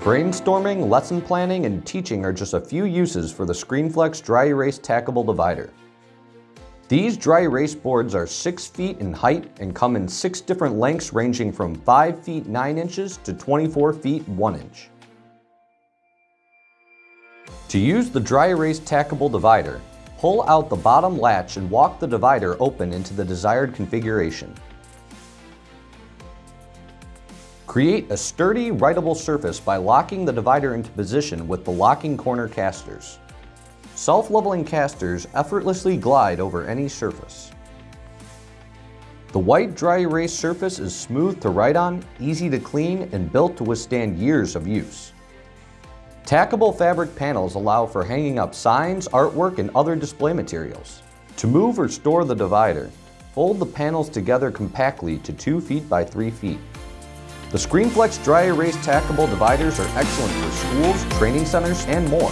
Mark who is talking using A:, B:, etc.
A: Brainstorming, lesson planning, and teaching are just a few uses for the ScreenFlex Dry Erase Tackable Divider. These dry erase boards are 6 feet in height and come in 6 different lengths ranging from 5 feet 9 inches to 24 feet 1 inch. To use the dry erase tackable divider, pull out the bottom latch and walk the divider open into the desired configuration. Create a sturdy, writable surface by locking the divider into position with the locking corner casters. Self-leveling casters effortlessly glide over any surface. The white dry erase surface is smooth to write on, easy to clean, and built to withstand years of use. Tackable fabric panels allow for hanging up signs, artwork, and other display materials. To move or store the divider, fold the panels together compactly to 2 feet by 3 feet. The ScreenFlex Dry Erase Tackable Dividers are excellent for schools, training centers, and more.